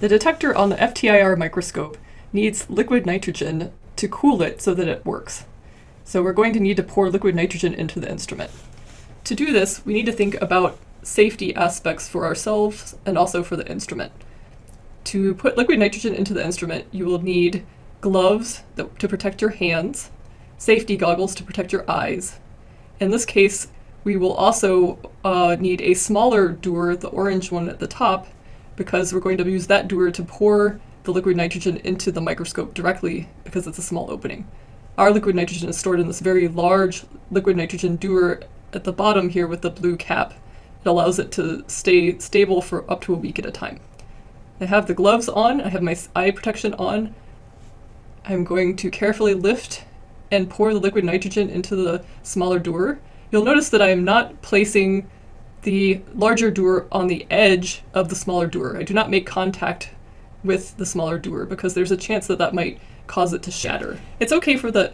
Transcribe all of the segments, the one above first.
The detector on the FTIR microscope needs liquid nitrogen to cool it so that it works. So we're going to need to pour liquid nitrogen into the instrument. To do this, we need to think about safety aspects for ourselves and also for the instrument. To put liquid nitrogen into the instrument, you will need gloves that, to protect your hands, safety goggles to protect your eyes. In this case, we will also uh, need a smaller dewar, the orange one at the top, because we're going to use that dewar to pour the liquid nitrogen into the microscope directly because it's a small opening. Our liquid nitrogen is stored in this very large liquid nitrogen dewar at the bottom here with the blue cap. It allows it to stay stable for up to a week at a time. I have the gloves on, I have my eye protection on. I'm going to carefully lift and pour the liquid nitrogen into the smaller dewar. You'll notice that I am not placing the larger dewar on the edge of the smaller dewar. I do not make contact with the smaller dewar because there's a chance that that might cause it to shatter. It's okay for the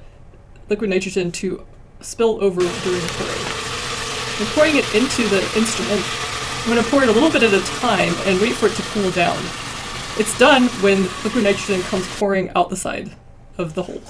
liquid nitrogen to spill over during pouring. I'm pouring it into the instrument. I'm going to pour it a little bit at a time and wait for it to cool down. It's done when liquid nitrogen comes pouring out the side of the hole.